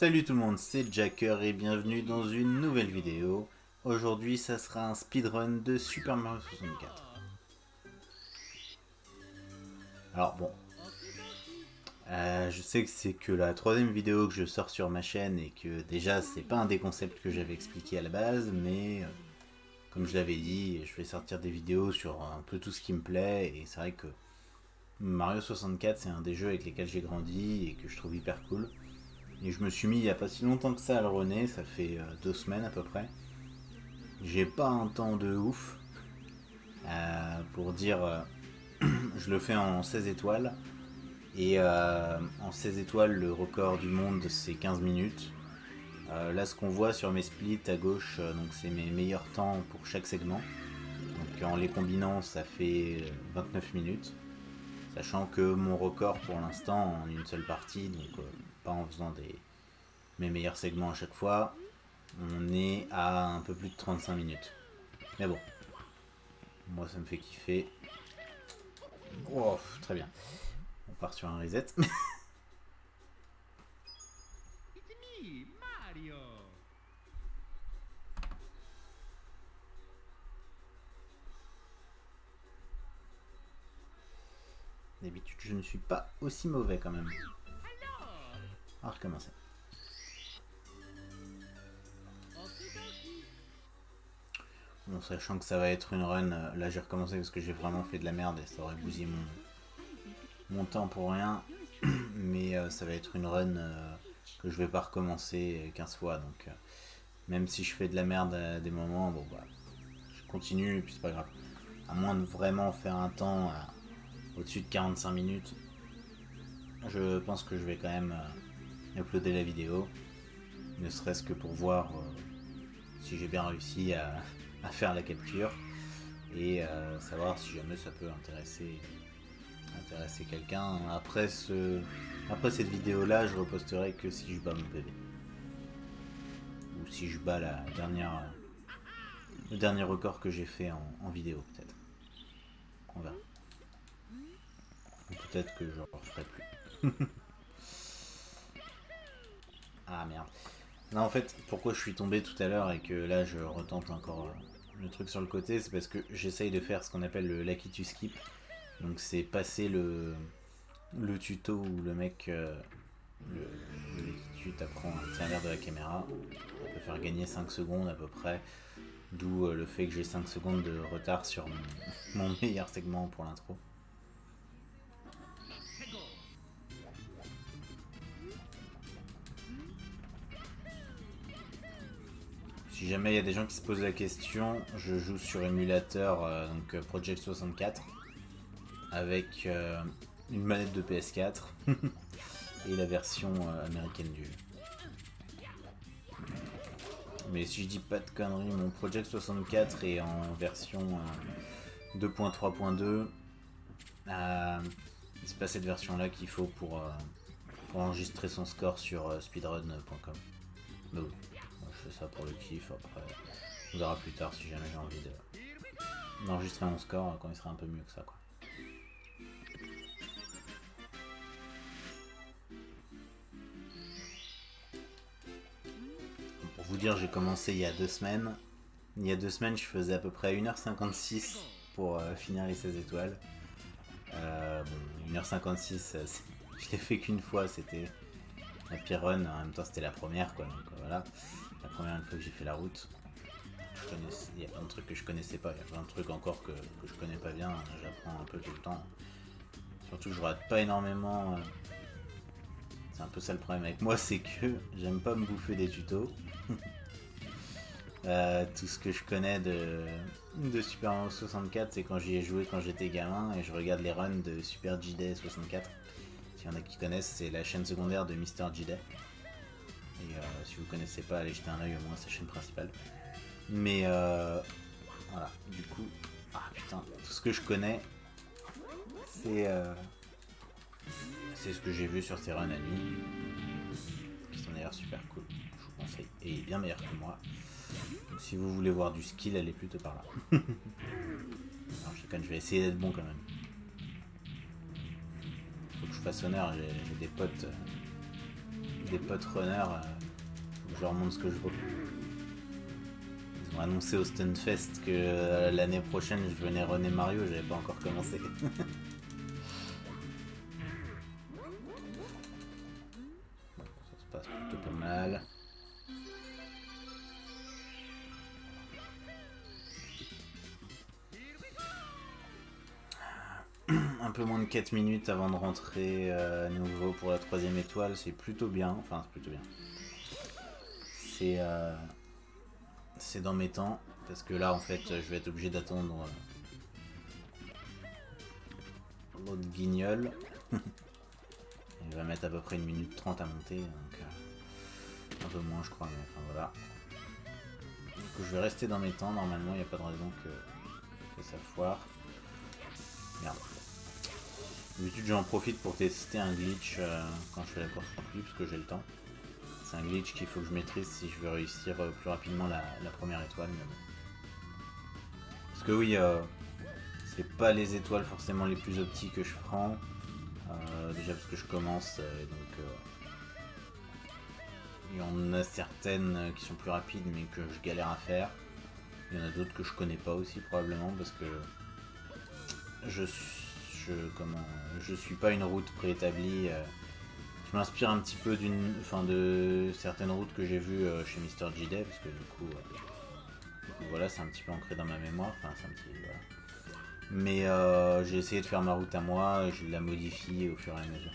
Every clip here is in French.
Salut tout le monde, c'est Jacker et bienvenue dans une nouvelle vidéo. Aujourd'hui, ça sera un speedrun de Super Mario 64. Alors bon, euh, je sais que c'est que la troisième vidéo que je sors sur ma chaîne et que déjà c'est pas un des concepts que j'avais expliqué à la base, mais euh, comme je l'avais dit, je vais sortir des vidéos sur un peu tout ce qui me plaît et c'est vrai que Mario 64 c'est un des jeux avec lesquels j'ai grandi et que je trouve hyper cool. Et je me suis mis il n'y a pas si longtemps que ça à le rené, ça fait euh, deux semaines à peu près. J'ai pas un temps de ouf. Euh, pour dire, euh, je le fais en 16 étoiles. Et en 16 étoiles, le record du monde c'est 15 minutes. là, ce qu'on voit sur mes splits à gauche, donc c'est mes meilleurs temps pour chaque segment. Donc en les combinant, ça fait 29 minutes. Sachant que mon record pour l'instant en une seule partie, donc en faisant des, mes meilleurs segments à chaque fois. On est à un peu plus de 35 minutes. Mais bon, moi ça me fait kiffer. Oh, très bien. On part sur un reset. D'habitude, je ne suis pas aussi mauvais quand même. Va recommencer. Bon, sachant que ça va être une run, euh, là j'ai recommencé parce que j'ai vraiment fait de la merde et ça aurait bousillé mon, mon temps pour rien. Mais euh, ça va être une run euh, que je vais pas recommencer 15 fois. Donc même si je fais de la merde à des moments, bon bah je continue et puis c'est pas grave. À moins de vraiment faire un temps au-dessus de 45 minutes, je pense que je vais quand même uploader la vidéo, ne serait-ce que pour voir euh, si j'ai bien réussi à, faire la capture et euh, savoir si jamais ça peut intéresser, intéresser quelqu'un. Après, ce, après cette vidéo là, je reposterai que si je bats mon bébé. Ou si je bats la dernière, le dernier record que j'ai fait en, en vidéo peut-être. On verra. Peut-être que je ne referai plus. Ah merde. Non, en fait, pourquoi je suis tombé tout à l'heure et que là je retente encore euh, le truc sur le côté, c'est parce que j'essaye de faire ce qu'on appelle le lucky skip. Donc c'est passer le, le tuto où le mec, euh, le, tu t'apprends à tenir de la caméra. On peut faire gagner 5 secondes à peu près. D'où euh, le fait que j'ai 5 secondes de retard sur mon meilleur segment pour l'intro. Si jamais il y a des gens qui se posent la question, je joue sur émulateur euh, donc euh, Project 64 avec euh, une manette de PS4 et la version américaine du jeu. Mais si je dis pas de conneries, mon Project 64 est en version 2.3.2. c'est pas cette version là qu'il faut pour, enregistrer son score sur speedrun.com fais ça pour le kiff, après on verra plus tard si jamais j'ai envie d'enregistrer mon score quand il sera un peu mieux que ça quoi. Pour vous dire, j'ai commencé il y a deux semaines. Il y a deux semaines, je faisais à peu près 1h56 pour euh, finir les 16 étoiles. Euh, 1h56, je l'ai fait qu'une fois, c'était la pire run, en même temps c'était la première quoi, donc voilà première fois que j'ai fait la route. il y a plein de trucs que je connaissais pas, il y a plein de trucs encore que, je connais pas bien, j'apprends un peu tout le temps. Surtout que je rate pas énormément. Euh, c'est un peu ça le problème avec moi, c'est que j'aime pas me bouffer des tutos. Euh, tout ce que je connais de, Super Mario 64, c'est quand j'y ai joué quand j'étais gamin et je regarde les runs de Super J-Day 64. S'il y en a qui connaissent, c'est la chaîne secondaire de Mister J-Day. Et euh, si vous connaissez pas, allez jeter un oeil au moins à sa chaîne principale. Mais euh, voilà, du coup, ah putain, tout ce que je connais, c'est euh, c'est ce que j'ai vu sur ces runs à nuit, qui d'ailleurs super cool, je vous conseille, et bien meilleur que moi. Donc si vous voulez voir du skill, allez plutôt par là. Alors je, je vais essayer d'être bon quand même. Faut que je fasse honneur, j'ai des potes des potes runners, euh, je leur montre ce que je vaux. Ils ont annoncé au Stunfest que euh, l'année prochaine je venais runner Mario, j'avais pas encore commencé. 4 minutes avant de rentrer euh, à nouveau pour la troisième étoile, c'est plutôt bien. Enfin, c'est plutôt bien. C'est euh, c'est dans mes temps, parce que là, en fait, je vais être obligé d'attendre euh, l'autre guignol. Il va mettre à peu près une minute 30 à monter, donc un peu moins, je crois, mais enfin voilà. Donc je vais rester dans mes temps, normalement, il n'y a pas de raison que, que ça foire. Merde. D'habitude j'en profite pour tester un glitch euh, quand je fais la course remplie parce que j'ai le temps. C'est un glitch qu'il faut que je maîtrise si je veux réussir euh, plus rapidement la, première étoile. Parce que oui, euh, c'est pas les étoiles forcément les plus optiques que je prends. déjà parce que je commence et donc il y en a certaines qui sont plus rapides mais que je galère à faire. Il y en a d'autres que je connais pas aussi probablement parce que je suis je, comment, suis pas une route préétablie. Euh. je m'inspire un petit peu d'une, enfin de certaines routes que j'ai vues euh, chez Mr. JD parce que du coup, euh, voilà, c'est un petit peu ancré dans ma mémoire. Enfin, c'est un petit, Mais j'ai essayé de faire ma route à moi, je la modifie au fur et à mesure.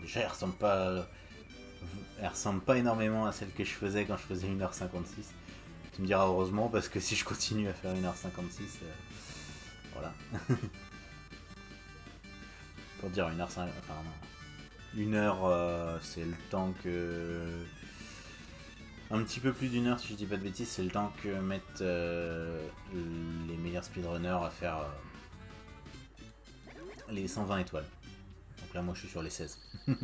Déjà, elle ressemble pas, elle ressemble pas énormément à celle que je faisais quand je faisais 1h56. Tu me diras heureusement parce que si je continue à faire 1h56, voilà. Pour dire une heure 5 enfin Une heure, euh, c'est le temps que... Un petit peu plus d'une heure, si je dis pas de bêtises, c'est le temps que mettent euh, les meilleurs speedrunners à faire euh, les 120 étoiles. Donc là, moi, je suis sur les 16. non.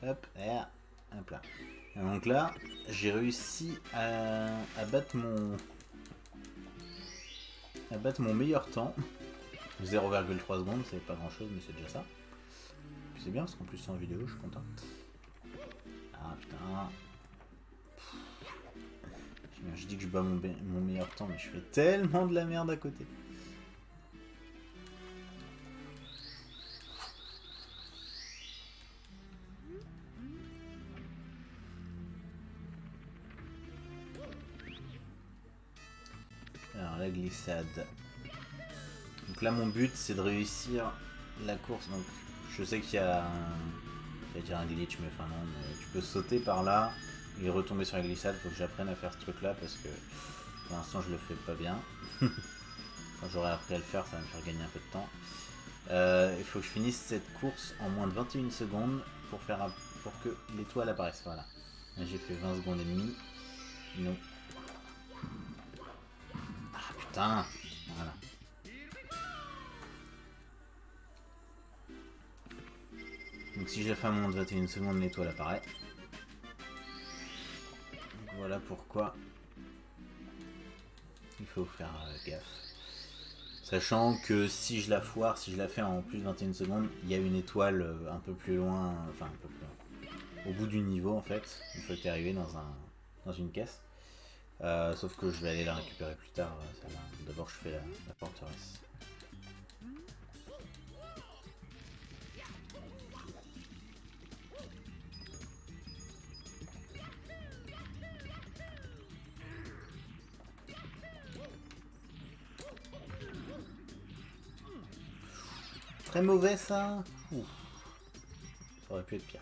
Hop, et hop là. Donc là, j'ai réussi à, battre mon à battre mon meilleur temps. 0,3 secondes, c'est pas grand chose, mais c'est déjà ça. C'est bien parce qu'en plus c'est en vidéo, je suis content. Ah putain. Je dis que je bats mon meilleur temps, mais je fais tellement de la merde à côté. Glissade. Donc là, mon but, c'est de réussir la course. Donc, je sais qu'il y a un... dire un glitch, mais enfin non, tu peux sauter par là et retomber sur la glissade. Faut que j'apprenne à faire ce truc-là parce que pour l'instant, je le fais pas bien. Quand j'aurai appris à le faire, ça va me faire gagner un peu de temps. Euh, il faut que je finisse cette course en moins de 21 secondes pour faire pour que l'étoile apparaisse. Voilà. J'ai fait 20 secondes et demie. Donc si je fais moins de 21 secondes, l'étoile apparaît. Voilà pourquoi il faut faire euh, gaffe. Sachant que si je la foire, si je la fais en plus de 21 secondes, il y a une étoile euh, un peu plus loin, enfin un peu plus loin, au bout du niveau en fait, il faut que arrivé dans, un, dans une caisse. Euh, sauf que je vais aller la récupérer plus tard. Euh, D'abord, je fais la, la forteresse. Très mauvais ça. Ça aurait pu être pire.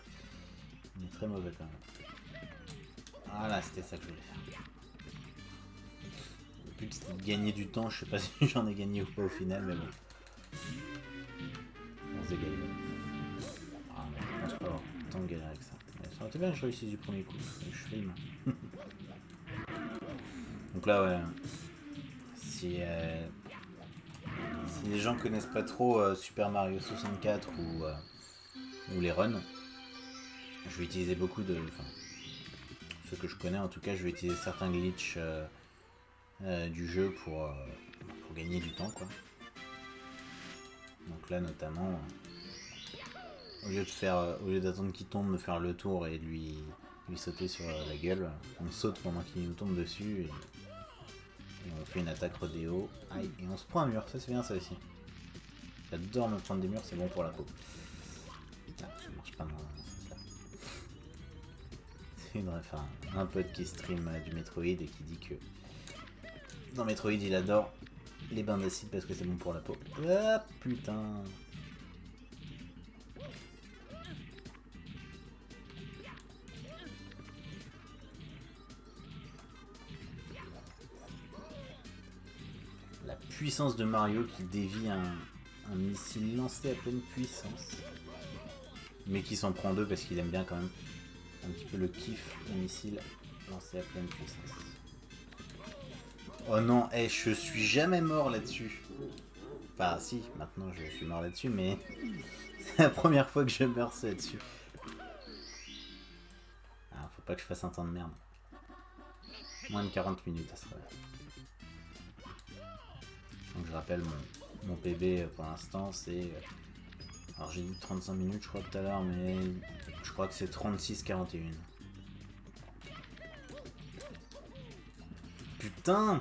Est très mauvais quand même. Voilà, c'était ça que je voulais faire de gagner du temps, je sais pas si j'en ai gagné ou pas au final, mais bon. On se gagné. Ah pas tant de galère avec ça. Ça aurait été bien que je réussisse du premier coup, je filme. Donc là ouais, si, euh, si les gens connaissent pas trop euh, Super Mario 64 ou, euh, ou les runs, je vais utiliser beaucoup de... Enfin, ce que je connais en tout cas, je vais utiliser certains glitches euh, du jeu pour, euh, pour, gagner du temps quoi. Donc là notamment, au lieu de faire, au lieu d'attendre qu'il tombe, de faire le tour et de lui, lui sauter sur la gueule, on saute pendant qu'il nous tombe dessus et, on fait une attaque rodéo. Aïe, et on se prend un mur, ça c'est bien ça aussi. J'adore me prendre des murs, c'est bon pour la peau. Ah, ça marche pas dans ce sens-là. C'est une un pote qui stream du Metroid et qui dit que dans Metroid il adore les bains d'acide parce que c'est bon pour la peau. Ah putain La puissance de Mario qui dévie un, un missile lancé à pleine puissance. Mais qui s'en prend deux parce qu'il aime bien quand même un petit peu le kiff des missiles lancés à pleine puissance. Oh non, hey, je suis jamais mort là-dessus. Enfin si, maintenant je suis mort là-dessus, mais c'est la première fois que je meurs là-dessus. Ah, faut pas que je fasse un temps de merde. Moins de 40 minutes, ça serait. Donc je rappelle mon, mon PB euh, pour l'instant c'est... Euh, alors j'ai dit 35 minutes je crois tout à l'heure mais je crois que c'est 36-41. Putain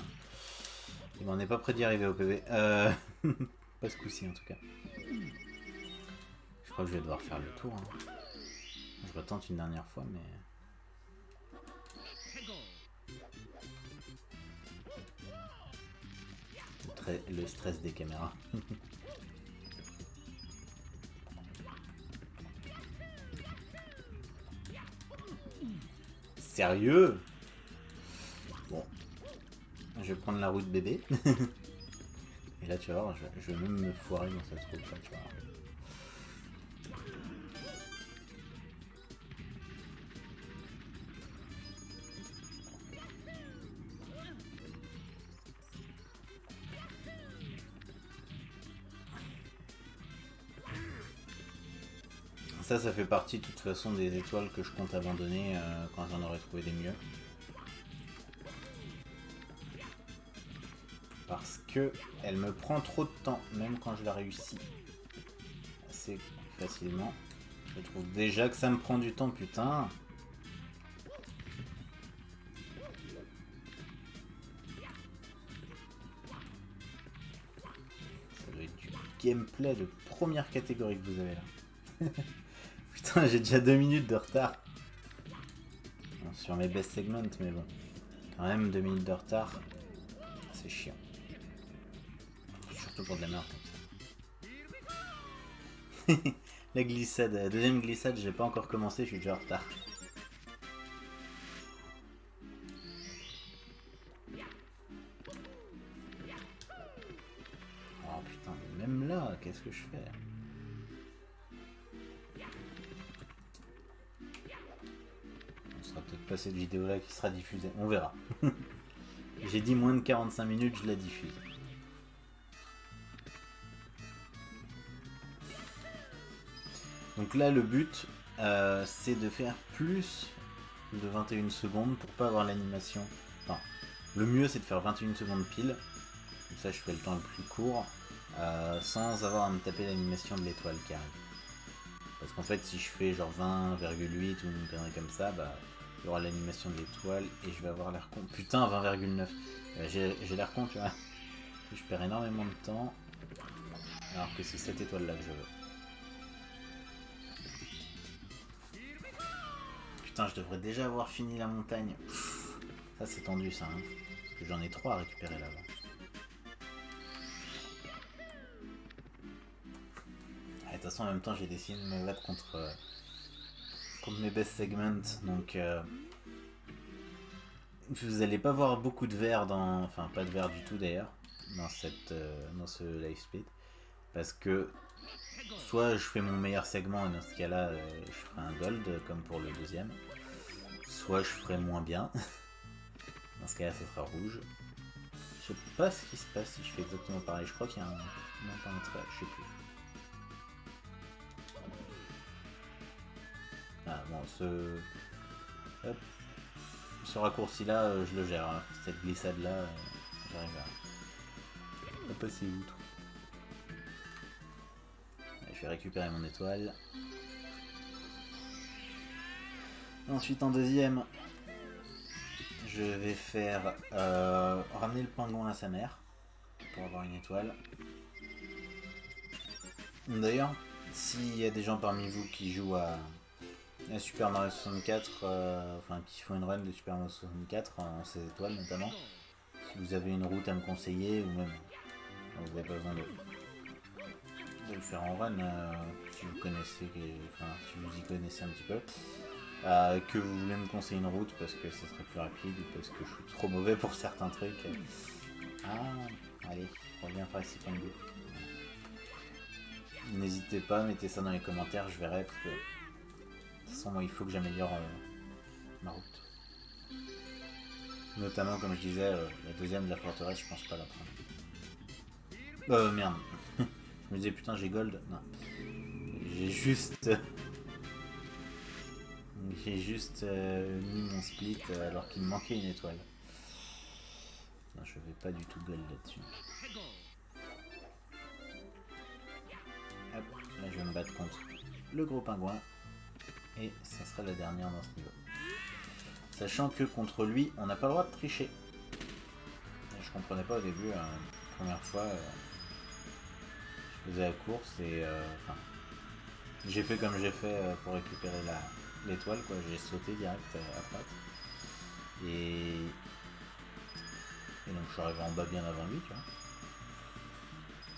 Il m'en est pas prêt d'y arriver au PB. Euh... pas ce coup-ci en tout cas. Je crois que je vais devoir faire le tour. Hein. Je retente une dernière fois mais... le stress des caméras. Sérieux? Je vais prendre la route bébé. Et là, tu vas voir, je, vais même me foirer dans cette route là, tu vois. Ça, ça fait partie de toute façon des étoiles que je compte abandonner euh, quand j'en aurai trouvé des mieux. Elle me prend trop de temps, même quand je la réussis assez facilement. Je trouve déjà que ça me prend du temps, putain. Ça doit être du gameplay de première catégorie que vous avez là. Putain, j'ai déjà deux minutes de retard. sur mes best segments, mais bon. Quand même, deux minutes de retard. C'est chiant. Pour de la merde comme ça. la glissade. La deuxième glissade, j'ai pas encore commencé, je suis déjà en retard. Oh putain, même là, qu'est-ce que je fais? Pas cette vidéo là qui sera diffusée. On verra. J'ai dit moins de 45 minutes, je la diffuse. Donc là le but euh, c'est de faire plus de 21 secondes pour pas avoir l'animation. Enfin, le mieux c'est de faire 21 secondes pile. Comme ça je fais le temps le plus court. Euh, sans avoir à me taper l'animation de l'étoile qui arrive. Parce qu'en fait si je fais genre 20,8 ou une connerie comme ça, bah il y aura l'animation de l'étoile et je vais avoir l'air con. Putain, 20,9. Euh, j'ai l'air con, tu vois. Je perds énormément de temps. Alors que c'est cette étoile là que je veux. Putain, je devrais déjà avoir fini la montagne. ça c'est tendu ça. Hein. Parce que j'en ai trois à récupérer là-bas. De toute façon, en même temps, j'ai décidé de me battre contre... Euh, mes best segments. Donc, euh, vous allez pas voir beaucoup de verre dans, enfin pas de verre du tout d'ailleurs, dans euh, dans ce live speed, parce que soit je fais mon meilleur segment et dans ce cas-là, euh, je ferai un gold comme pour le deuxième, soit je ferai moins bien. dans ce cas-là, ça sera rouge. Je sais pas ce qui se passe si je fais exactement pareil. Je crois qu'il y a un, non pas trait, je sais plus. Ah, bon, ce... Ce raccourci-là, euh, je le gère. Cette glissade-là, euh, j'arrive à... passer outre. Je vais récupérer mon étoile. Ensuite, en deuxième, je vais faire euh, ramener le pingouin à sa mère pour avoir une étoile. D'ailleurs, s'il y a des gens parmi vous qui jouent à, Super Mario 64, euh, enfin qui font une run de Super Mario 64 en 16 étoiles notamment, si vous avez une route à me conseiller ou même vous n'avez pas besoin de, le faire en run euh, si vous connaissez, enfin si vous y connaissez un petit peu. Euh, que vous voulez me conseiller une route parce que ce serait plus rapide ou parce que je suis trop mauvais pour certains trucs. Ah, allez, reviens par ici, Pango. N'hésitez pas, mettez ça dans les commentaires, je verrai parce que de toute façon moi il faut que j'améliore euh, ma route. Notamment comme je disais, la deuxième de la forteresse, je pense pas la prendre. Euh merde. Je me disais putain j'ai gold. Non. J'ai juste j'ai juste euh, mis mon split euh, alors qu'il me manquait une étoile. Non, je vais pas du tout gold là-dessus. Hop, là je vais me battre contre le gros pingouin. Et ça sera la dernière dans ce niveau. Sachant que contre lui, on n'a pas le droit de tricher. Je comprenais pas au début, la hein, première fois, euh, faisais la course et enfin, j'ai fait comme j'ai fait pour récupérer la, l'étoile, quoi. J'ai sauté direct à droite. Et... Donc je suis arrivé en bas bien avant lui, tu vois.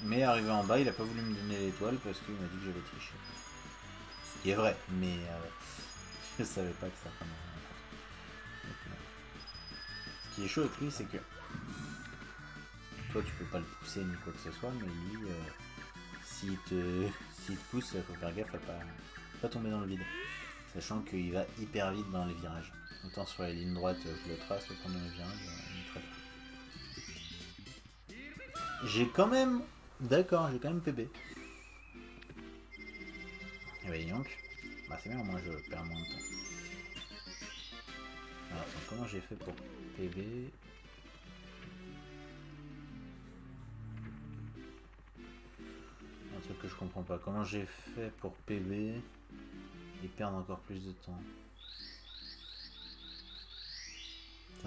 Mais arrivé en bas, il a pas voulu me donner l'étoile parce qu'il m'a dit que j'avais triché. Ce qui est vrai, mais euh, je savais pas que ça prenait Ce qui est chaud avec lui, c'est que toi tu peux pas le pousser ni quoi que ce soit, mais lui, euh, s'il te, te pousse, faut faire gaffe à pas, pas tomber dans le vide. Sachant qu'il va hyper vite dans les virages. Autant sur les lignes droites, je le trace, autant dans les virages, il très J'ai quand même... D'accord, j'ai quand même PB. Et bah donc, bah c'est bien, moi je perds moins de temps. Alors comment j'ai fait pour PB que je comprends pas. Comment j'ai fait pour PB et perdre encore plus de temps.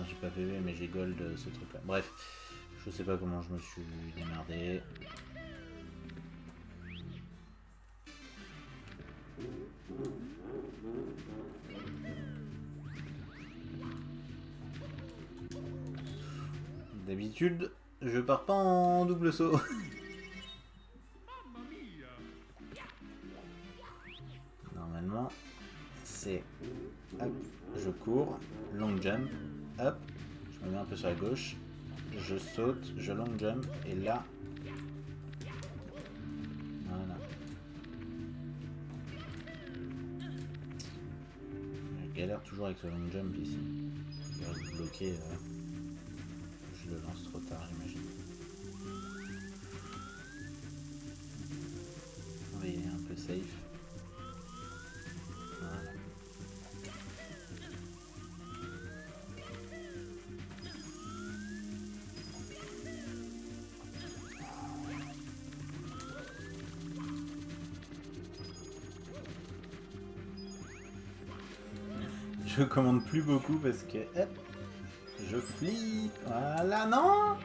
J'ai pas PV, mais j'ai gold euh, ce truc là. Bref, je sais pas comment je me suis démerdé. D'habitude, je pars pas en double saut. c'est hop, je cours, long jump, hop, je me mets un peu sur la gauche, je saute, je long jump, et là, voilà. Je galère toujours avec ce long jump ici. Bloquer, euh, je le lance trop tard, j'imagine. Va y aller un peu safe. Je commande plus beaucoup parce que hop, je flippe. Voilà, non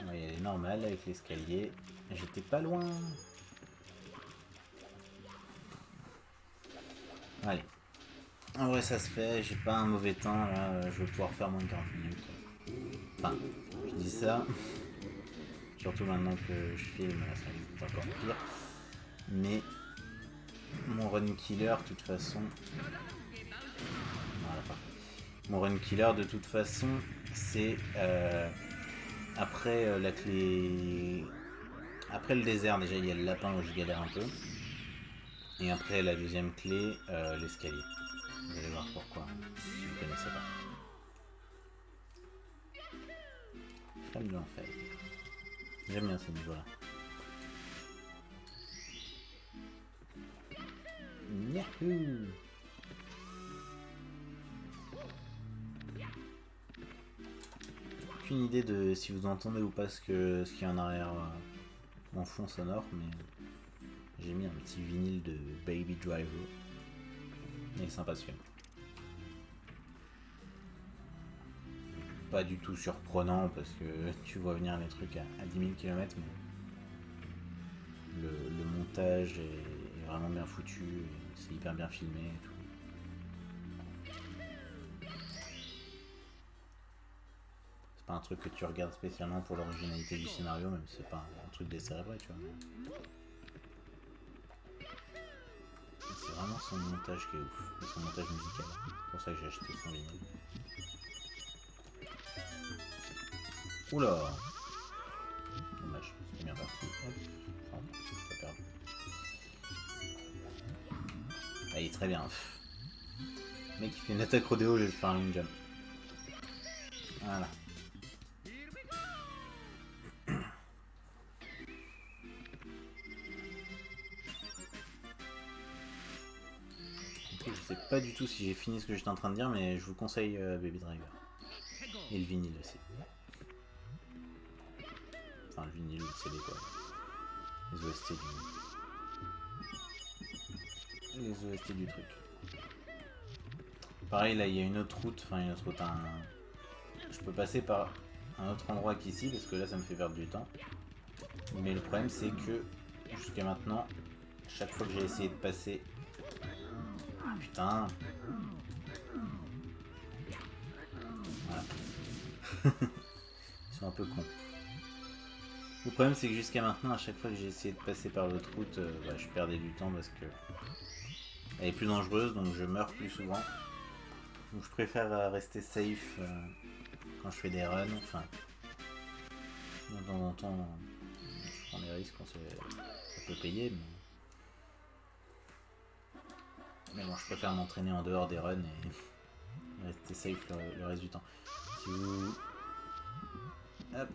On va y aller normal avec l'escalier. J'étais pas loin. Allez. En vrai, ça se fait. J'ai pas un mauvais temps. Là. Je vais pouvoir faire moins de 40 minutes. Enfin, ça. Surtout maintenant que je filme, ça va encore pire. Mais mon run killer, de toute façon. Mon run killer, de toute façon, c'est euh, après euh, la clé. Après le désert, déjà, il y a le lapin où je galère un peu. Et après la deuxième clé, euh, l'escalier. Vous allez voir pourquoi, si vous ne connaissez pas. J'aime bien ces niveaux-là. Yahoo Aucune idée de si vous entendez ou pas ce qu'il ce qu y a en arrière euh, en fond sonore, mais j'ai mis un petit vinyle de Baby Driver. Il est sympa ce film. Pas du tout surprenant parce que tu vois venir les trucs à, à 10 000 km, mais le, montage est, vraiment bien foutu, c'est hyper bien filmé et tout. C'est pas un truc que tu regardes spécialement pour l'originalité du scénario, même c'est pas un truc décérébré, tu vois. C'est vraiment son montage qui est ouf, et son montage musical. C'est pour ça que j'ai acheté son vinyle. Oula Dommage, c'était bien parti. C'est est très bien. Le mec, il fait une attaque rodéo, je vais faire un jump. Voilà. Je sais pas du tout si j'ai fini ce que j'étais en train de dire, mais je vous conseille euh, Baby Driver. Et le vinyle aussi. Quoi. Les OST du... Les OST du truc. Pareil, là, il y a une autre route, enfin une autre route, un... Je peux passer par un autre endroit qu'ici, parce que là, ça me fait perdre du temps. Mais le problème, c'est que, jusqu'à maintenant, chaque fois que j'ai essayé de passer... Putain Voilà. Ils sont un peu cons. Le problème, c'est que jusqu'à maintenant, à chaque fois que j'ai essayé de passer par l'autre route, euh, bah, je perdais du temps parce que elle est plus dangereuse, donc je meurs plus souvent. Donc je préfère euh, rester safe euh, quand je fais des runs. Enfin, de temps en temps, je prends des risques c'est- ça peut payer, mais... mais bon, je préfère m'entraîner en dehors des runs et rester safe le, le reste du temps. Si vous... Hop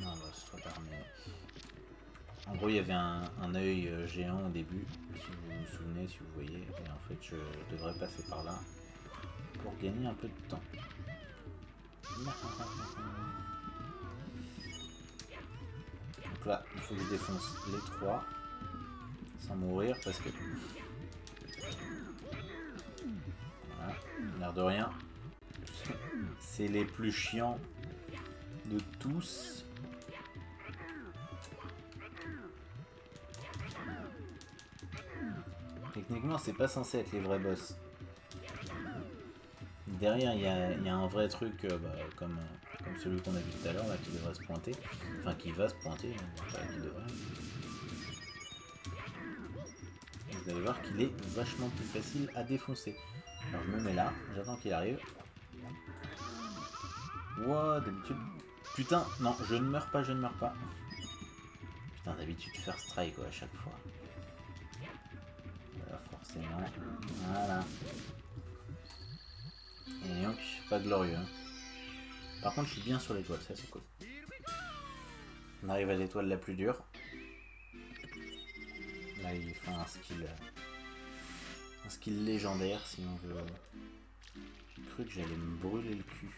Non, bah, c'est trop tard, mais... En gros, il y avait un, œil euh, géant au début, si vous vous souvenez, si vous voyez, et en fait, je devrais passer par là pour gagner un peu de temps. Donc là, il faut que je défonce les trois sans mourir parce que... Voilà, l'air de rien. C'est les plus chiants de tous. Techniquement, c'est pas censé être les vrais boss. Derrière, il y a, un vrai truc euh, bah, comme, euh, comme celui qu'on a vu tout à l'heure, qui devrait se pointer. Enfin, qui va se pointer, hein, qui devrait. Vous allez voir qu'il est vachement plus facile à défoncer. Alors, je me mets là, j'attends qu'il arrive. Ouah, d'habitude... Putain, non, je ne meurs pas, je ne meurs pas. Putain, d'habitude, faire strike, à chaque fois. Forcément. Voilà. Et donc, pas glorieux. Par contre, je suis bien sur l'étoile, ça c'est cool. On arrive à l'étoile la plus dure. Là, il fait un skill... euh, Un skill légendaire, si on veut... J'ai cru que j'allais me brûler le cul.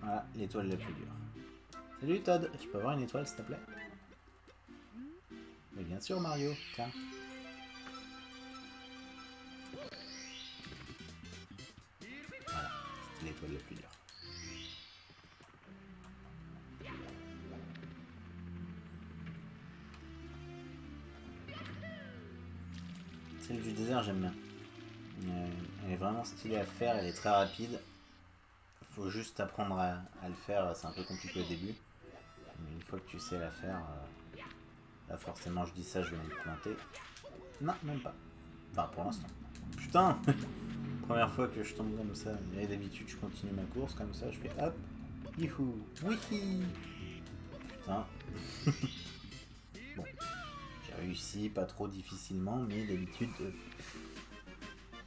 Voilà, l'étoile la plus dure. Salut Todd, je peux avoir une étoile s'il te plaît? Mais bien sûr Mario, tiens. L'étoile la plus dure. Celle du désert, j'aime bien. Euh, Elle est vraiment stylée à faire, elle est très rapide. Faut juste apprendre à, à le faire, c'est un peu compliqué au début. Mais une fois que tu sais la faire, euh, là forcément je dis ça, je vais me planter. Non, même pas. Enfin, pour l'instant. Putain Première fois que je tombe comme ça. Et d'habitude, je continue ma course comme ça, je fais hop, youhou, wiki Putain. bon. J'ai réussi, pas trop difficilement, mais d'habitude, euh,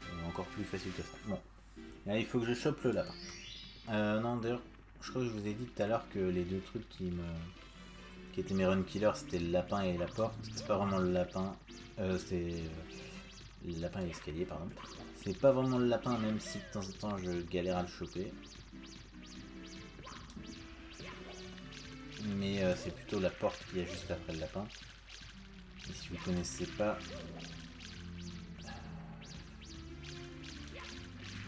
euh, encore plus facile que ça. Bon. Là, il faut que je chope le lapin. Euh, non, d'ailleurs, je crois que je vous ai dit tout à l'heure que les deux trucs qui me qui étaient mes run killers, c'était le lapin et la porte. C'est pas vraiment le lapin. Euh, c'est euh, le lapin et l'escalier, pardon. C'est pas vraiment le lapin, même si de temps en temps je galère à le choper. mais euh, c'est plutôt la porte qui est juste après le lapin. Et si vous connaissez pas...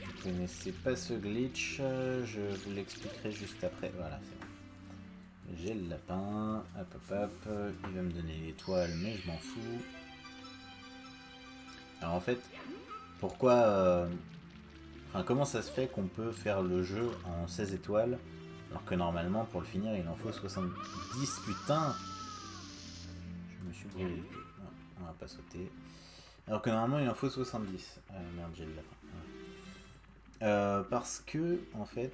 Vous connaissez pas ce glitch, euh, je vous l'expliquerai juste après. Voilà, c'est bon. J'ai le lapin, hop hop hop, il va me donner l'étoile, mais je m'en fous. Alors en fait, pourquoi... euh, Enfin, comment ça se fait qu'on peut faire le jeu en 16 étoiles alors que normalement pour le finir il en faut 70 putain Je me suis brûlé on va pas sauter. Alors que normalement il en faut 70. Ah merde j'ai le lapin. Euh, parce que en fait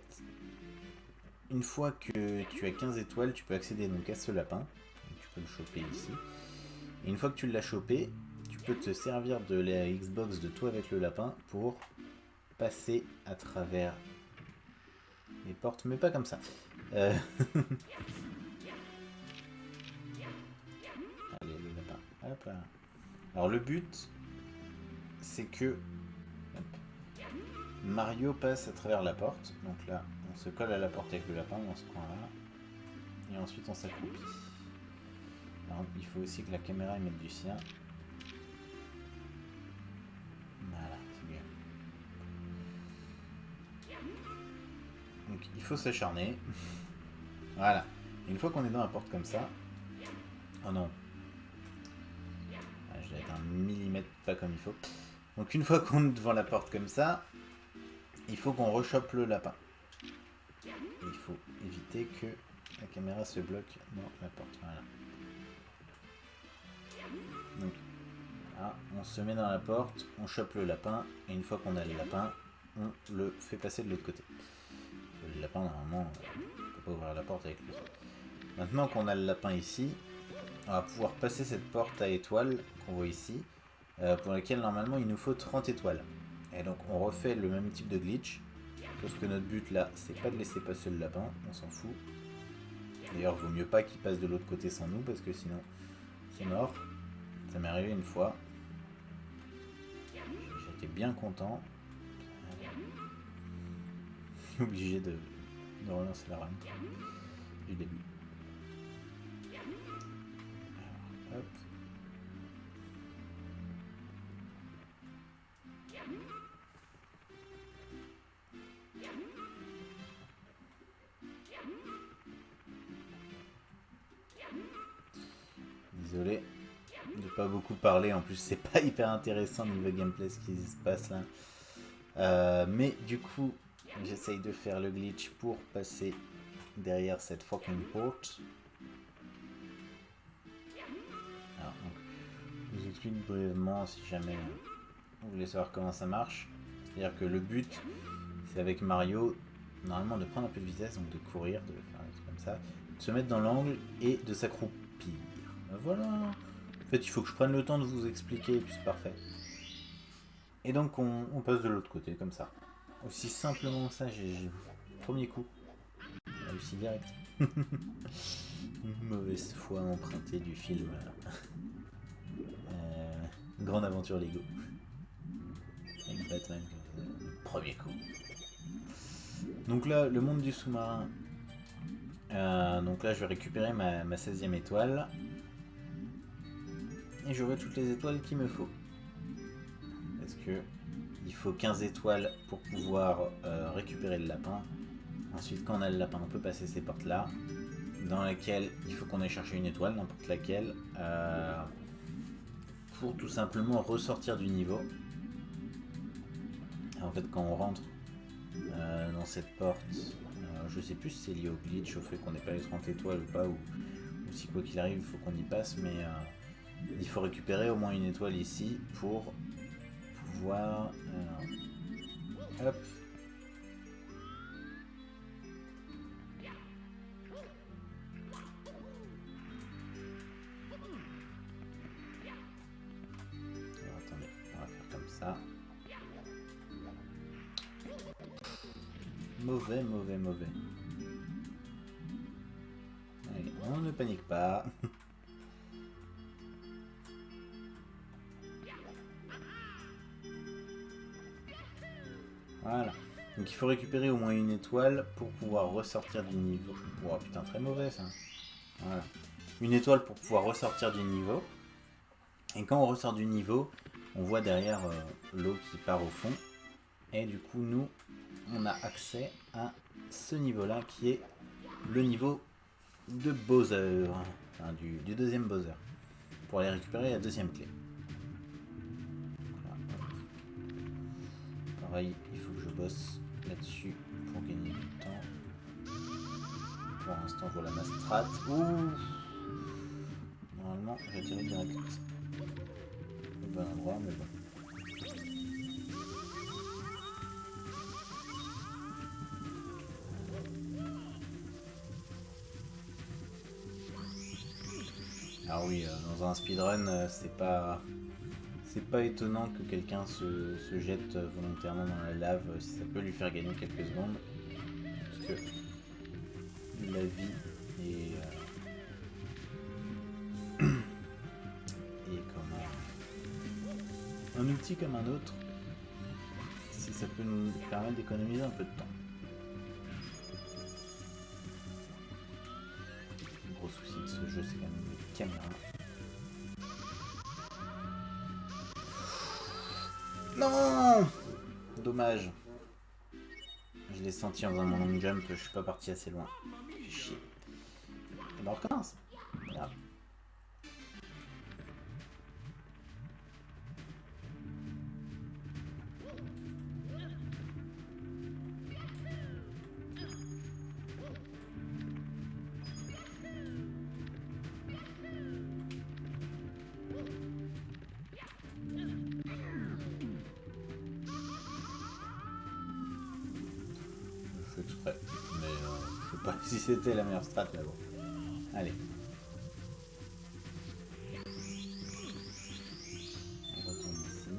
une fois que tu as 15 étoiles tu peux accéder donc à ce lapin. Tu peux le choper ici. Et une fois que tu l'as chopé, peux te servir de la Xbox de toi avec le lapin pour passer à travers les portes, mais pas comme ça. Euh... Allez, le lapin. Hop. Alors le but, c'est que Mario passe à travers la porte. Donc là, on se colle à la porte avec le lapin dans ce coin-là. Et ensuite, on s'accroupit. Il faut aussi que la caméra mette du sien. Il faut s'acharner. voilà. Une fois qu'on est dans la porte comme ça... Oh non. Ah, je dois être un millimètre pas comme il faut. Donc une fois qu'on est devant la porte comme ça, il faut qu'on rechoppe le lapin. Il faut éviter que la caméra se bloque dans la porte. Voilà. Donc, on se met dans la porte, on chope le lapin, et une fois qu'on a le lapin, on le fait passer de l'autre côté. Lapin, normalement, on peut pas ouvrir la porte avec lui. Maintenant qu'on a le lapin ici, on va pouvoir passer cette porte à étoiles qu'on voit ici, euh, pour laquelle normalement il nous faut 30 étoiles. Et donc on refait le même type de glitch, sauf que notre but là, c'est pas de laisser passer le lapin, on s'en fout. D'ailleurs, vaut mieux pas qu'il passe de l'autre côté sans nous, parce que sinon, c'est mort. Ça m'est arrivé une fois. J'étais bien content. Obligé de, de relancer la run du début. Alors. Désolé de pas beaucoup parler, en plus c'est pas hyper intéressant niveau gameplay ce qui se passe là. Euh, mais du coup, j'essaye de faire le glitch pour passer derrière cette fucking porte. Alors, je vous explique brièvement si jamais vous voulez savoir comment ça marche. C'est-à-dire que le but, c'est avec Mario, normalement de prendre un peu de vitesse, donc de courir, de faire un truc comme ça, de se mettre dans l'angle et de s'accroupir. Ben Voilà. En fait, il faut que je prenne le temps de vous expliquer, et puis c'est parfait. Et donc, on, on passe de l'autre côté, comme ça. Aussi simplement ça, j'ai... Premier coup. Réussi direct. Mauvaise foi empruntée du film. Euh, grande aventure Lego. Avec Batman. Premier coup. Donc là, le monde du sous-marin. Euh, donc là, je vais récupérer ma, ma 16e étoile. Et j'aurai toutes les étoiles qu'il me faut. Parce que faut 15 étoiles pour pouvoir euh, récupérer le lapin. Ensuite, quand on a le lapin, on peut passer ces portes-là, dans lesquelles il faut qu'on aille chercher une étoile, n'importe laquelle, euh, pour tout simplement ressortir du niveau. En fait, quand on rentre euh, dans cette porte, je sais plus si c'est lié au glitch, au fait qu'on n'ait pas les 30 étoiles ou pas, ou, si quoi qu'il arrive, il faut qu'on y passe, mais il faut récupérer au moins une étoile ici pour pouvoir... euh, hop. Alors, attendez, on va faire comme ça. Mauvais, mauvais, mauvais. Allez, on ne panique pas. Voilà. Donc il faut récupérer au moins une étoile pour pouvoir ressortir du niveau. Oh putain, très mauvais ça. Voilà. Une étoile pour pouvoir ressortir du niveau. Et quand on ressort du niveau, on voit derrière euh, l'eau qui part au fond. Et du coup, nous, on a accès à ce niveau-là qui est le niveau de Bowser, enfin, du, du deuxième Bowser, pour aller récupérer la deuxième clé. Voilà. Pareil, là-dessus pour gagner du temps. Pour l'instant, voilà ma strat. Ouh Normalement, j'ai tiré direct au bon endroit, mais bon. Alors oui, euh, dans un speedrun, euh, c'est pas... C'est pas étonnant que quelqu'un se, jette volontairement dans la lave si ça peut lui faire gagner quelques secondes. Parce que la vie est... euh, est comment... Un outil comme un autre, si ça peut nous permettre d'économiser un peu de temps. Le gros souci de ce jeu, c'est quand même les caméras. Non Dommage. Je l'ai senti en faisant mon long jump, je suis pas parti assez loin. Chier. Et ben on recommence. C'était la meilleure strat, mais bon. Allez. On retourne ici.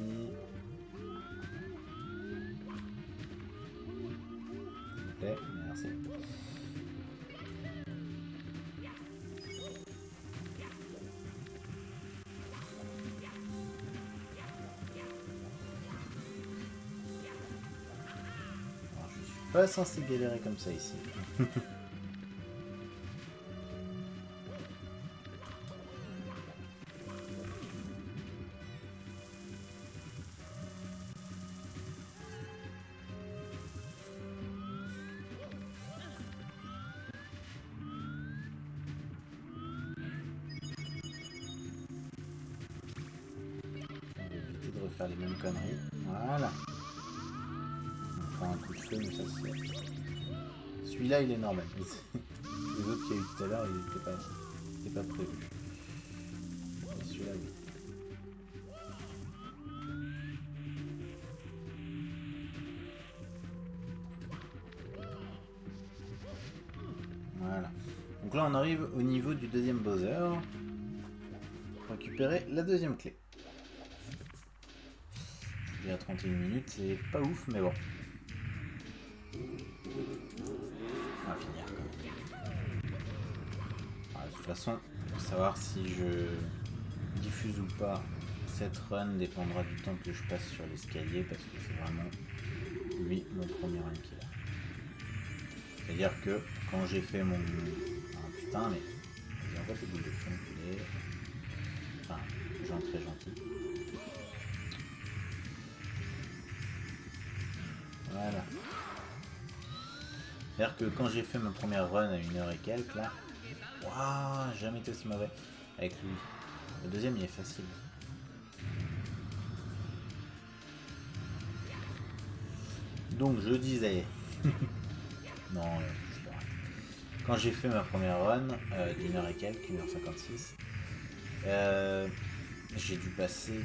S'il vous plaît, merci. Alors, je suis pas censé galérer comme ça ici. Celui-là, il est normal. Les autres qu'il y a eu tout à l'heure, ils n'étaient pas, pas prévu. Celui-là. Voilà. Donc là, on arrive au niveau du deuxième Bowser. Récupérer la deuxième clé. Il y a 31 minutes, c'est pas ouf, mais bon. Façon, pour savoir si je diffuse ou pas cette run dépendra du temps que je passe sur l'escalier parce que c'est vraiment lui mon premier run qui est là. C'est-à-dire que quand j'ai fait mon. Ah putain, mais. Vas-y, envoie tes boules de feu, enculé. Enfin, gens très gentils. Voilà. C'est-à-dire que quand j'ai fait ma première run à une heure et quelques, là, waouh, jamais été aussi mauvais avec lui. Le deuxième, il est facile. Donc, je disais. non, euh, je. Quand j'ai fait ma première run euh, d'une heure et quelques, une heure 56, euh, j'ai dû passer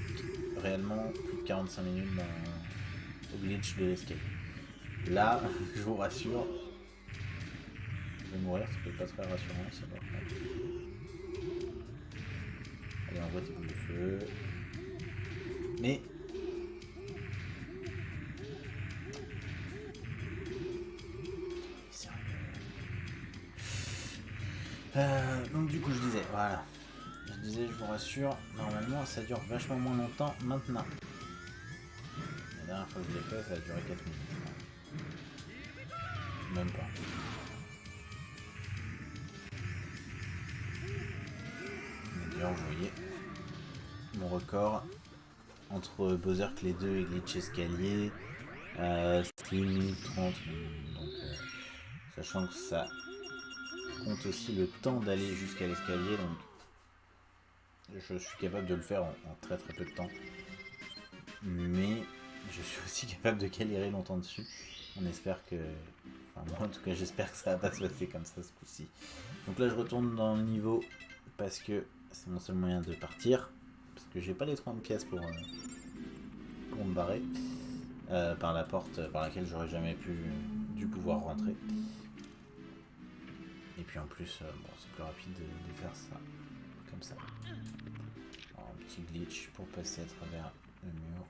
réellement plus de 45 minutes dans, au glitch de l'escape. Là, je vous rassure, je vais mourir, c'est peut-être pas très rassurant, ça va. Allez, envoie tes boules de feu. Mais... Sérieux. Euh, donc du coup, je disais, voilà. Je disais, je vous rassure, normalement, ça dure vachement moins longtemps maintenant. La dernière fois que je l'ai fait, ça a duré 4 minutes. Même pas. Vous voyez mon record entre Bowser Clé 2 et Glitch Escalier, euh, c'est 1 minute 30. Donc, euh, sachant que ça compte aussi le temps d'aller jusqu'à l'escalier, donc je suis capable de le faire en, en, très très peu de temps. Mais je suis aussi capable de galérer longtemps dessus. On espère que... Enfin moi en tout cas j'espère que ça va pas se passer comme ça ce coup-ci. Donc là je retourne dans le niveau parce que c'est mon seul moyen de partir. Parce que j'ai pas les 30 pièces pour, euh, pour me barrer. Euh, par la porte par laquelle j'aurais jamais pu du pouvoir rentrer. Et puis en plus, euh, bon, c'est plus rapide de, faire ça comme ça. Un petit glitch pour passer à travers le mur.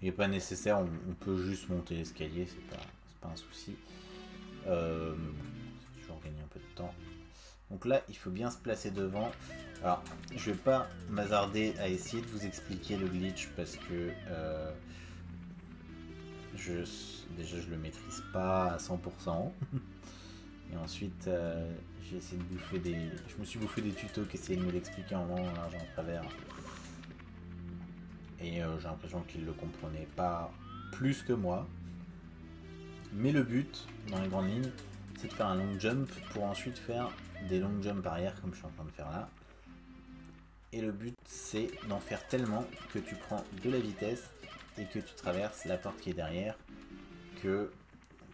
Il n'est pas nécessaire, on, peut juste monter l'escalier, c'est pas, pas un souci. Euh, toujours gagner un peu de temps. Donc là, il faut bien se placer devant. Alors, je vais pas m'hasarder à essayer de vous expliquer le glitch parce que euh, je, déjà je le maîtrise pas à 100%. Et ensuite, euh, j'ai essayé de bouffer des... Je me suis bouffé des tutos qui essayaient de me l'expliquer en long, en large, en travers. Et euh, j'ai l'impression qu'ils le comprenaient pas plus que moi. Mais le but, dans les grandes lignes, c'est de faire un long jump pour ensuite faire des long jumps arrière comme je suis en train de faire là. Et le but c'est d'en faire tellement que tu prends de la vitesse et que tu traverses la porte qui est derrière que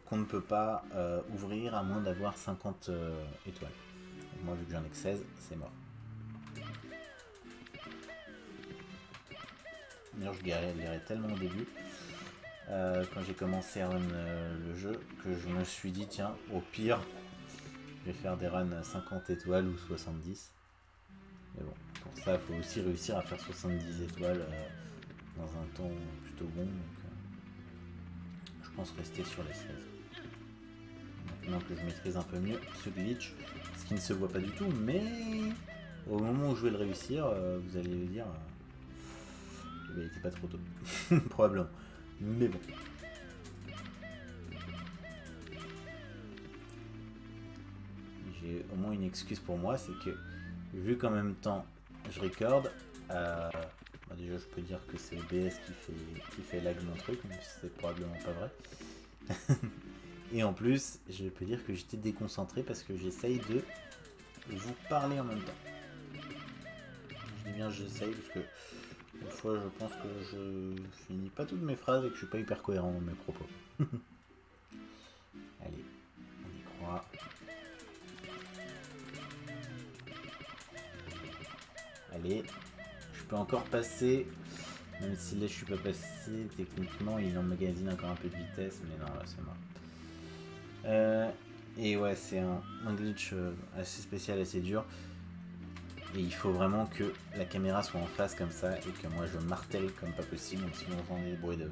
qu'on ne peut pas euh, ouvrir à moins d'avoir 50 euh, étoiles. Moi vu que j'en ai que 16, c'est mort. D'ailleurs je galérais tellement au début euh, quand j'ai commencé à run le jeu que je me suis dit tiens au pire je vais faire des runs à 50 étoiles ou 70 mais bon pour ça il faut aussi réussir à faire 70 étoiles euh, dans un temps plutôt bon euh, je pense rester sur les 16 maintenant que je maîtrise un peu mieux ce glitch ce qui ne se voit pas du tout mais au moment où je vais le réussir euh, vous allez le dire il était pas trop tôt. Probablement. Mais bon. Au moins une excuse pour moi, c'est que vu qu'en même temps je recorde, euh, bah déjà je peux dire que c'est OBS qui fait, qui fait lag mon truc, mais c'est probablement pas vrai. Et en plus, je peux dire que j'étais déconcentré parce que j'essaye de vous parler en même temps. Je dis bien j'essaye parce que des fois, je pense que je finis pas toutes mes phrases et que je suis pas hyper cohérent dans mes propos. Allez, on y croit. Je peux encore passer, même si là je suis pas passé, techniquement il emmagasine encore un peu de vitesse, mais non, là c'est mort. Euh, et ouais, c'est un, un, glitch euh, assez spécial, assez dur. Et il faut vraiment que la caméra soit en face comme ça et que moi je martèle comme pas possible. Donc si vous entendez des bruits de,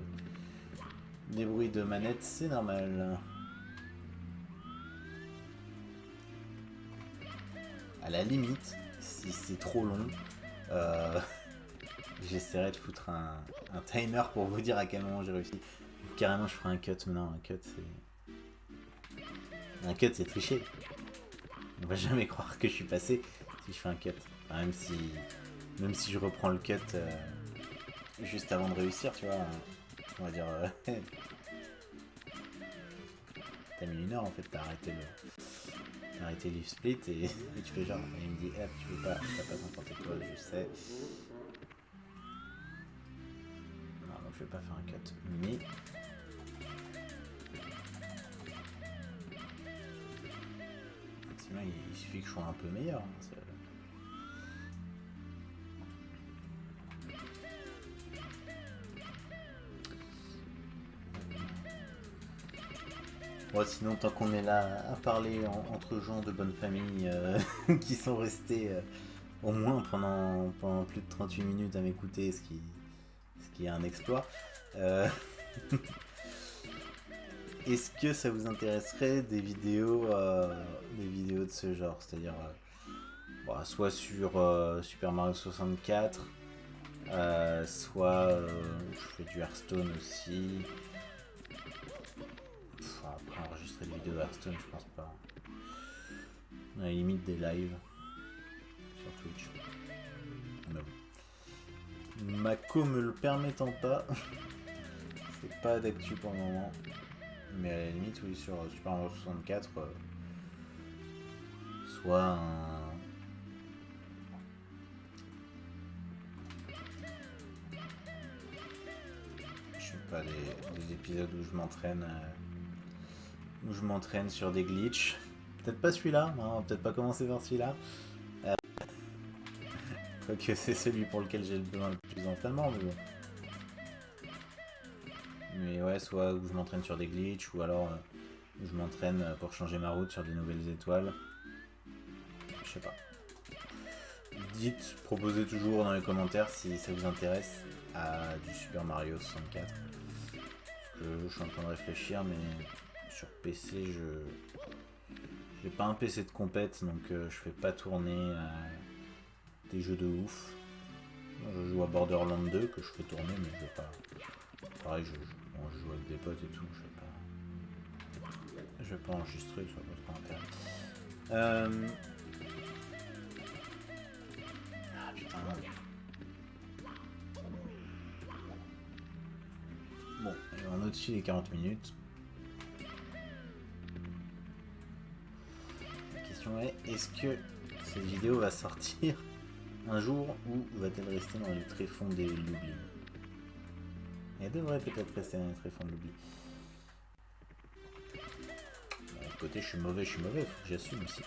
des bruits de manette, c'est normal. À la limite, si c'est trop long, euh, j'essaierai de foutre un, timer pour vous dire à quel moment j'ai réussi. Carrément, je ferai un cut. Mais non, un cut, c'est... Un cut, c'est tricher. On va jamais croire que je suis passé si je fais un cut. Même si même si je reprends le cut euh, juste avant de réussir, tu vois, on va dire... Euh, t'as mis une heure en fait, t'as arrêté le... T'as arrêté le split et, tu fais genre, et il me dit, eh, tu veux pas, t'as pas 50 étoiles, je sais. Non, donc je vais pas faire un cut, mais... Sinon, il, il suffit que je sois un peu meilleur. Hein, Sinon, tant qu'on est là à parler en, entre gens de bonne famille euh, qui sont restés euh, au moins pendant, plus de 38 minutes à m'écouter, ce qui, est un exploit. Euh... Est-ce que ça vous intéresserait des vidéos, des vidéos de ce genre? C'est-à-dire, bon, soit sur Super Mario 64, soit je fais du Hearthstone aussi vidéos Hearthstone, je pense pas. À la limite des lives. Twitch. Mais bon. Ma co me le permettant pas, c'est pas d'actu pour le moment. Mais à la limite, oui, sur Super Mario 64, euh, soit un... Je sais pas, des, épisodes où je m'entraîne... Euh, où je m'entraîne sur des glitches. Peut-être pas celui-là, on va peut-être pas commencer par celui-là. Euh... Quoique c'est celui pour lequel j'ai besoin le plus d'entraînement, mais bon. Mais ouais, soit où je m'entraîne sur des glitches, ou alors euh, où je m'entraîne pour changer ma route sur des nouvelles étoiles. Je sais pas. Dites, proposez toujours dans les commentaires si ça vous intéresse à du Super Mario 64. Parce que je suis en train de réfléchir, mais sur PC, je... J'ai pas un PC de compète, donc euh, je fais pas tourner euh, des jeux de ouf. Je joue à Borderlands 2, que je fais tourner, mais je vais pas... Pareil, je, joue avec des potes et tout, je vais pas... Je vais pas enregistrer, trop intérêt. Euh... Ah. Bon, on est au-dessus des 40 minutes. Est-ce que cette vidéo va sortir un jour ou va-t-elle rester dans les tréfonds de l'oubli Elle devrait peut-être rester dans les tréfonds de l'oubli. D'un côté, je suis mauvais, je suis mauvais, faut que j'assume aussi.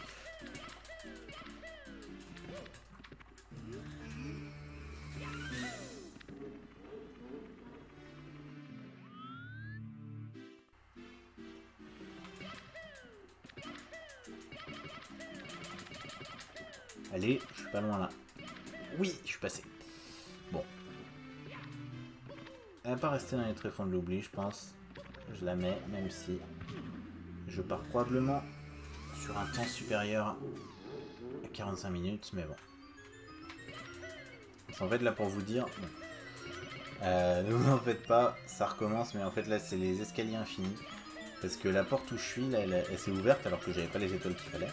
Dans les tréfonds de l'oubli, je pense. Je la mets, même si je pars probablement sur un temps supérieur à 45 minutes, mais bon. En fait, là, pour vous dire... Euh, ne vous en faites pas, ça recommence, mais en fait, là, c'est les escaliers infinis. Parce que la porte où je suis, là, elle, elle s'est ouverte alors que j'avais pas les étoiles qu'il fallait.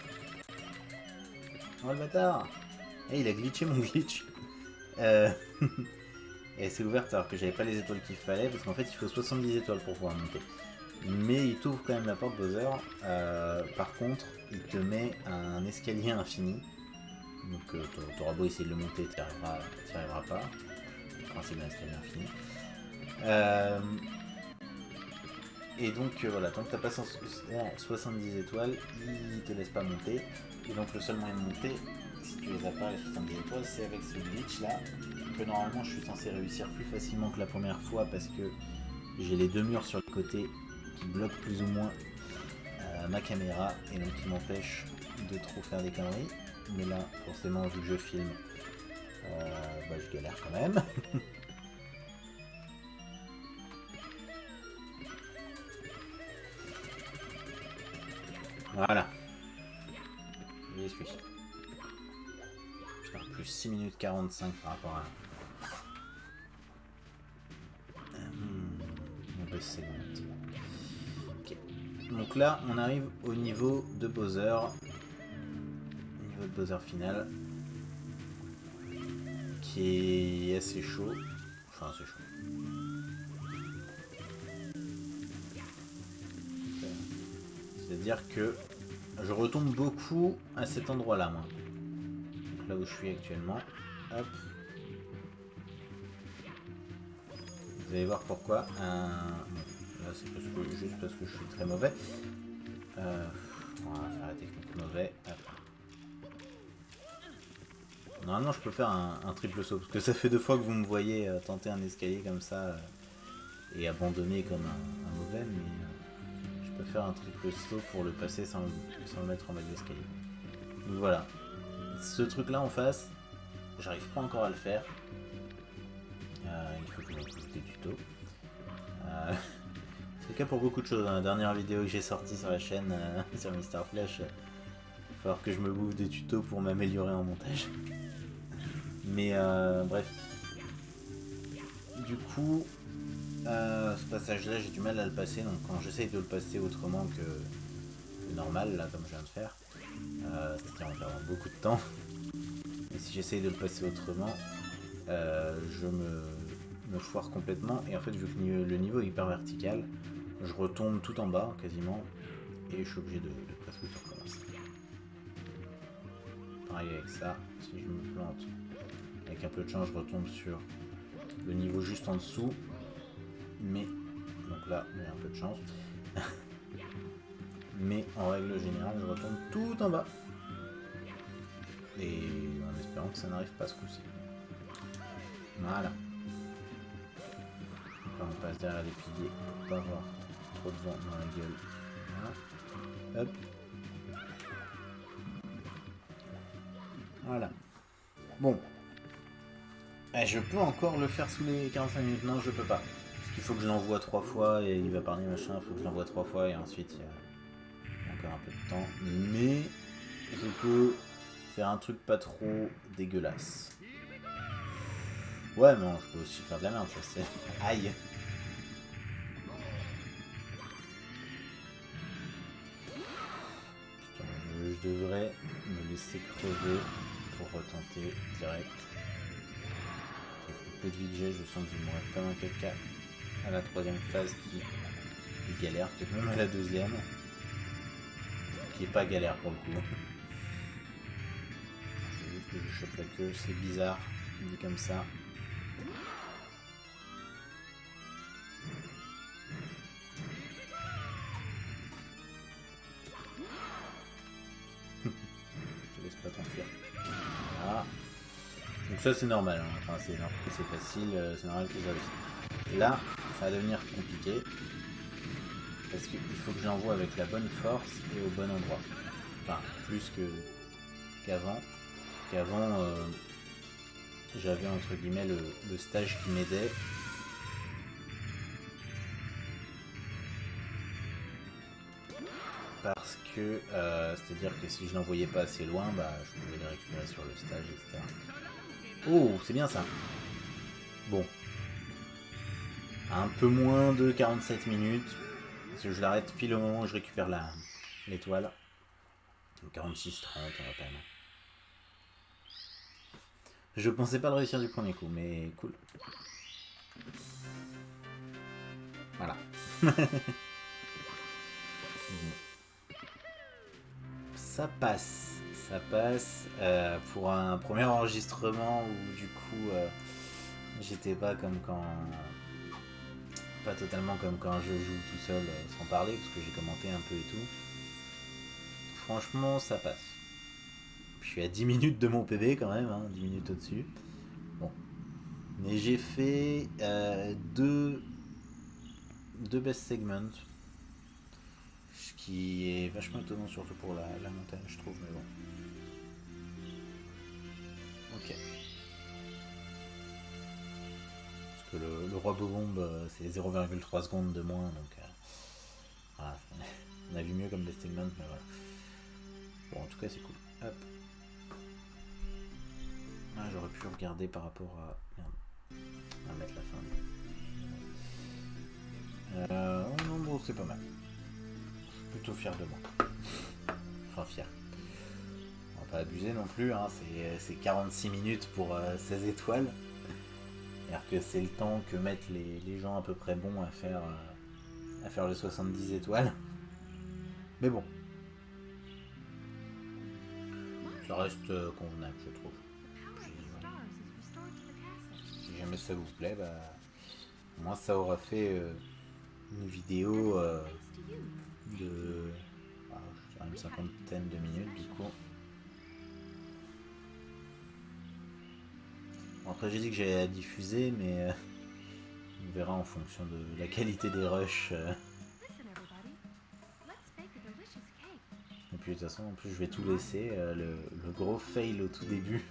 Oh le bâtard Eh, il a glitché mon glitch euh... Et s'est ouverte alors que j'avais pas les étoiles qu'il fallait, parce qu'en fait il faut 70 étoiles pour pouvoir monter. Mais il t'ouvre quand même la porte Bowser. Euh, par contre, il te met un escalier infini. Donc euh, t'auras beau essayer de le monter, t'y arriveras, arriveras, pas. Le principe d'un escalier infini. Euh, et donc euh, voilà, tant que t'as pas 70 étoiles, il te laisse pas monter. Et donc le seul moyen de monter, si tu les as pas les 70 étoiles, c'est avec ce glitch là, normalement je suis censé réussir plus facilement que la première fois parce que j'ai les deux murs sur le côté qui bloquent plus ou moins euh, ma caméra et donc qui m'empêchent de trop faire des conneries. Mais là, forcément, vu que je filme, euh, bah, je galère quand même. 45 par rapport à... Hmm, ok. Donc là, on arrive au niveau de Bowser. Niveau de Bowser final. Qui est assez chaud. Enfin, assez chaud. C'est-à-dire que je retombe beaucoup à cet endroit-là, moi. là où je suis actuellement. Vous allez voir pourquoi. C'est juste parce que je suis très mauvais. Euh, on va faire la technique mauvais. Normalement, je peux faire un, triple saut. Parce que ça fait deux fois que vous me voyez euh, tenter un escalier comme ça. Euh, et abandonner comme un, mauvais. Mais faire un triple saut pour le passer sans, le mettre en mode d'escalier. Donc voilà. Ce truc là en face, j'arrive pas encore à le faire. Euh, il faut que je trouve des tutos. Euh, c'est le cas pour beaucoup de choses. Dans la dernière vidéo que j'ai sortie sur la chaîne, euh, sur Mister Flash, il va falloir que je me bouffe des tutos pour m'améliorer en montage. Mais bref. Du coup, ce passage-là, j'ai du mal à le passer, donc quand j'essaye de le passer autrement que, normal, là, comme je viens de faire, c'est-à-dire en perdant beaucoup de temps, Et si j'essaye de le passer autrement, euh, je me, foire complètement. Et en fait, vu que le niveau est hyper vertical, je retombe tout en bas quasiment. Et je suis obligé de, de presque tout recommencer. Pareil avec ça, si je me plante, avec un peu de chance, je retombe sur le niveau juste en dessous. Mais, donc là, j'ai un peu de chance. Mais en règle générale, je retombe tout en bas. Et espérant que ça n'arrive pas ce coup-ci. Voilà. On passe derrière les piliers pour pas avoir trop de vent dans la gueule. Voilà. Hop. Voilà. Bon. Eh, je peux encore le faire sous les 45 minutes. Non, je peux pas. Parce qu'il faut que je l'envoie trois fois et il va parler machin. Il faut que je l'envoie trois fois et ensuite il y a encore un peu de temps. Mais je peux faire un truc pas trop dégueulasse. Ouais, non, je peux aussi faire de la merde, ça c'est. Aïe! Putain, je, devrais me laisser crever pour retenter direct. Avec peu de vie j'ai, je sens que je vais comme un caca à la troisième phase qui galère, peut-être même à la deuxième. Qui est pas galère pour le coup. chope la queue, c'est bizarre, dit comme ça. Je laisse pas t'enfuir. Voilà. Donc ça c'est normal, hein. enfin c'est normal que c'est facile, euh, c'est normal que aussi. Là, ça va devenir compliqué. Parce qu'il faut que je l'envoie avec la bonne force et au bon endroit. Enfin, plus qu'avant. Qu'avant, euh, j'avais entre guillemets le, stage qui m'aidait. Parce que, euh, c'est-à-dire que si je l'envoyais pas assez loin, bah, je pouvais les récupérer sur le stage, etc. Oh, c'est bien ça. Bon. Un peu moins de 47 minutes. Parce que je l'arrête pile au moment où je récupère la l'étoile. 46, 30 à peine. Je pensais pas le réussir du premier coup, mais cool. Voilà. ça passe. Ça passe euh, pour un premier enregistrement où du coup euh, j'étais pas comme quand. Pas totalement comme quand je joue tout seul euh, sans parler, parce que j'ai commenté un peu et tout. Franchement, ça passe. Je suis à 10 minutes de mon PB quand même, hein, 10 minutes au-dessus. Bon. Mais j'ai fait euh, deux, deux best segments. Ce qui est vachement étonnant, surtout pour la, la montagne, je trouve, mais bon. Ok. Parce que le, le roi Bobombe, euh, c'est 0,3 secondes de moins, donc. euh, voilà, on a vu mieux comme best segment, mais voilà. Bon, en tout cas, c'est cool. Hop. Ah, j'aurais pu regarder par rapport à. Merde. Va mettre la fin. Euh, oh non, bon, c'est pas mal. Je suis plutôt fier de moi. Enfin, fier. On va pas abuser non plus, hein. c'est- c'est 46 minutes pour euh, 16 étoiles. C'est-à-dire que c'est le temps que mettent les, les gens à peu près bons à faire, euh, à faire les 70 étoiles. Mais bon. Ça reste euh, convenable, je trouve. Jamais ça vous plaît, bah, moi ça aura fait euh, une vidéo euh, de ah, une cinquantaine de minutes du coup. Bon, après j'ai dit que j'allais la diffuser, mais euh, on verra en fonction de la qualité des rushs. Et puis de toute façon, en plus, je vais tout laisser. le, le gros fail au tout début.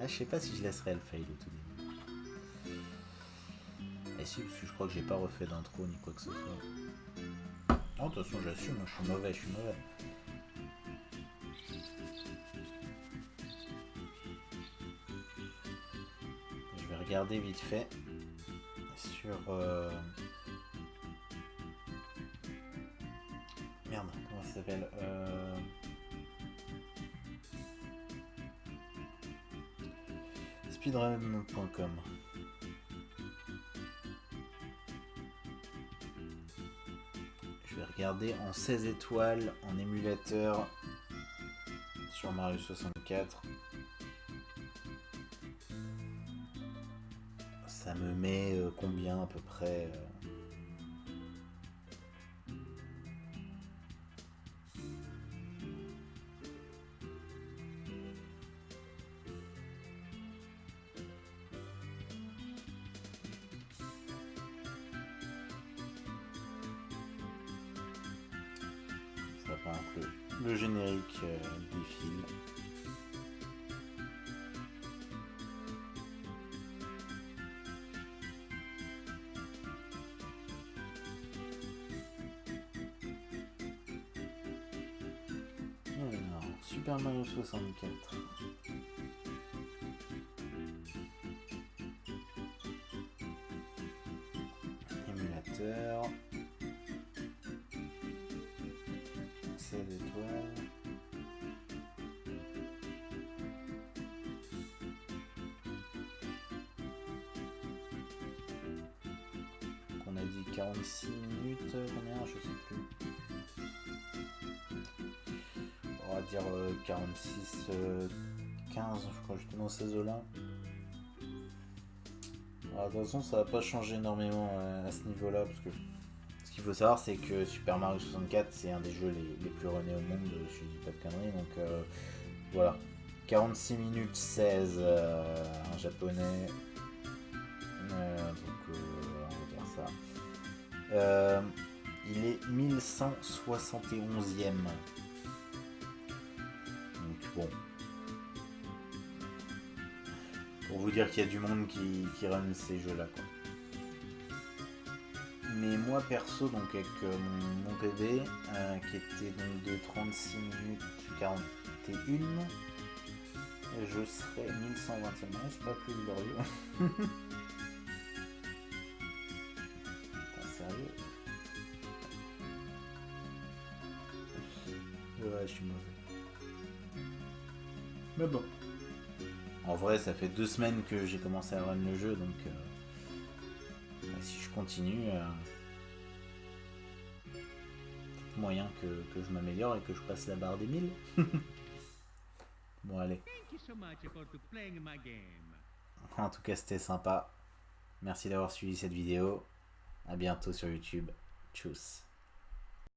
Ah, je sais pas si je laisserai le fail au tout début. Si, parce que je crois que j'ai pas refait d'intro ni quoi que ce soit. Non, de toute façon, j'assume, hein, je suis mauvais, je suis mauvais. Je vais regarder vite fait sur. euh, Merde, comment ça s'appelle euh... speedrun.com. en 16 étoiles en émulateur sur Mario 64. Ça me met euh, combien à peu près euh, 64. Émulateur. 16 étoiles. On a dit 46 minutes, combien? Je sais plus. Dire euh, 46, euh, 15, je crois dans ces eaux-là. Alors, de toute façon, ça va pas changer énormément euh, à ce niveau-là, parce que ce qu'il faut savoir, c'est que Super Mario 64, c'est un des jeux les, plus runnés au monde, euh, je dis pas de conneries, donc euh, voilà. 46 minutes 16 euh, en japonais. Euh, donc, euh, on va dire ça. Euh, il est 1171ème. Dire qu'il y a du monde qui, qui run ces jeux-là. Mais moi perso, donc avec euh, mon, PB, euh, qui était donc de 36 minutes 41, je serais 1120 e c'est pas plus glorieux. Ça fait deux semaines que j'ai commencé à run le jeu, donc euh, bah, si je continue, euh, moyen que, que je m'améliore et que je passe la barre des 1000. bon, allez. Thank you so much for to playing my game. En tout cas, c'était sympa. Merci d'avoir suivi cette vidéo. À bientôt sur YouTube. Tchuss.